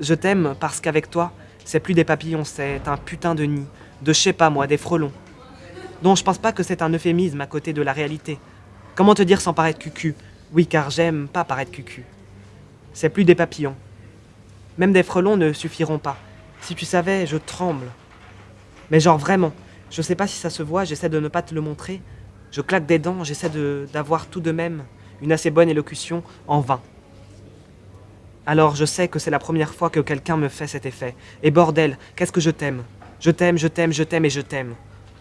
Je t'aime parce qu'avec toi, c'est plus des papillons, c'est un putain de nid, de je sais pas moi, des frelons. Non, je pense pas que c'est un euphémisme à côté de la réalité. Comment te dire sans paraître cucu? Oui, car j'aime pas paraître cucu. C'est plus des papillons. Même des frelons ne suffiront pas. Si tu savais, je tremble. Mais genre vraiment, je sais pas si ça se voit, j'essaie de ne pas te le montrer. Je claque des dents, j'essaie d'avoir tout de même une assez bonne élocution en vain. Alors je sais que c'est la première fois que quelqu'un me fait cet effet. Et bordel, qu'est-ce que je t'aime? Je t'aime, je t'aime, je t'aime et je t'aime.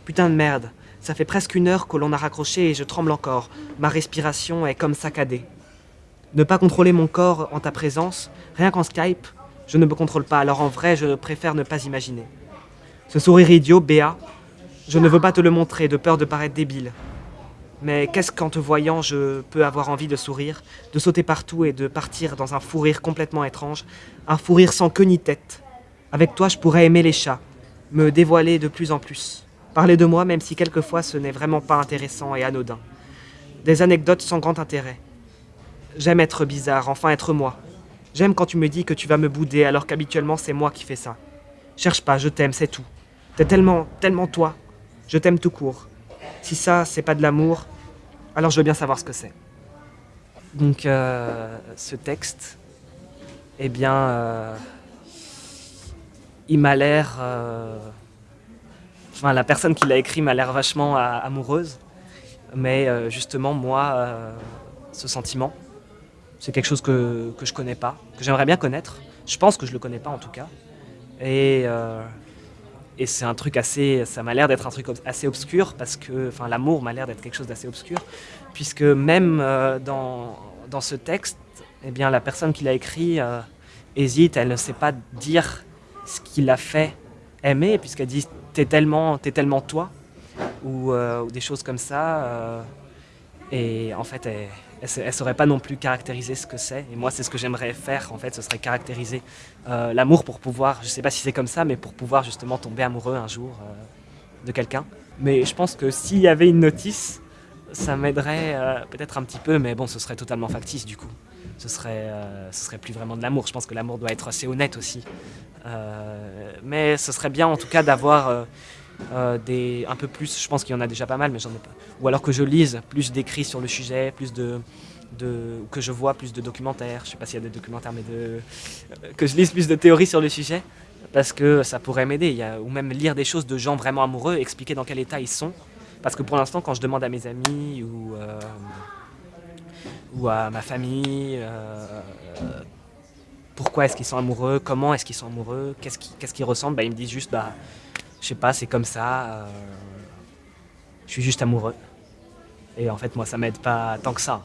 Putain de merde, ça fait presque une heure que l'on a raccroché et je tremble encore. Ma respiration est comme saccadée. Ne pas contrôler mon corps en ta présence, rien qu'en Skype, je ne me contrôle pas, alors en vrai, je préfère ne pas imaginer. Ce sourire idiot, Béa, je ne veux pas te le montrer, de peur de paraître débile. Mais qu'est-ce qu'en te voyant, je peux avoir envie de sourire, de sauter partout et de partir dans un fou rire complètement étrange, un fou rire sans queue ni tête. Avec toi, je pourrais aimer les chats, me dévoiler de plus en plus. Parler de moi, même si quelquefois ce n'est vraiment pas intéressant et anodin. Des anecdotes sans grand intérêt. J'aime être bizarre, enfin être moi. J'aime quand tu me dis que tu vas me bouder alors qu'habituellement c'est moi qui fais ça. Cherche pas, je t'aime, c'est tout. T'es tellement, tellement toi. Je t'aime tout court. Si ça, c'est pas de l'amour, alors je veux bien savoir ce que c'est. Donc, euh, ce texte, eh bien, euh, il m'a l'air... Euh, enfin, la personne qui l'a écrit m'a l'air vachement amoureuse. Mais justement, moi, ce sentiment, c'est quelque chose que, que je connais pas, que j'aimerais bien connaître. Je pense que je le connais pas en tout cas. Et, et c'est un truc assez, ça m'a l'air d'être un truc assez obscur parce que, enfin, l'amour m'a l'air d'être quelque chose d'assez obscur, puisque même euh, dans, ce texte, eh bien, la personne qui l'a écrit euh, hésite, elle ne sait pas dire ce qui l'a fait aimer, puisqu'elle dit t'es tellement, tellement toi, ou, ou, des choses comme ça. Et en fait, elle, elle ne saurait pas non plus caractériser ce que c'est. Et moi, c'est ce que j'aimerais faire, en fait, ce serait caractériser euh, l'amour pour pouvoir, je ne sais pas si c'est comme ça, mais pour pouvoir justement tomber amoureux un jour euh, de quelqu'un. Mais je pense que s'il y avait une notice, ça m'aiderait euh, peut-être un petit peu, mais bon, ce serait totalement factice du coup. Ce serait, ce serait plus vraiment de l'amour. Je pense que l'amour doit être assez honnête aussi. mais ce serait bien en tout cas d'avoir euh, un peu plus, je pense qu'il y en a déjà pas mal, mais j'en ai pas. Ou alors que je lise plus d'écrits sur le sujet, plus de, que je vois plus de documentaires, je sais pas s'il y a des documentaires, mais de, euh, que je lise plus de théories sur le sujet, parce que ça pourrait m'aider, ou même lire des choses de gens vraiment amoureux, expliquer dans quel état ils sont, parce que pour l'instant, quand je demande à mes amis ou, euh, ou à ma famille, pourquoi est-ce qu'ils sont amoureux, comment est-ce qu'ils sont amoureux, qu'est-ce qu'ils qu ressentent, bah, ils me disent juste, bah, je sais pas, c'est comme ça. Euh, je suis juste amoureux. Et en fait, moi, ça m'aide pas tant que ça.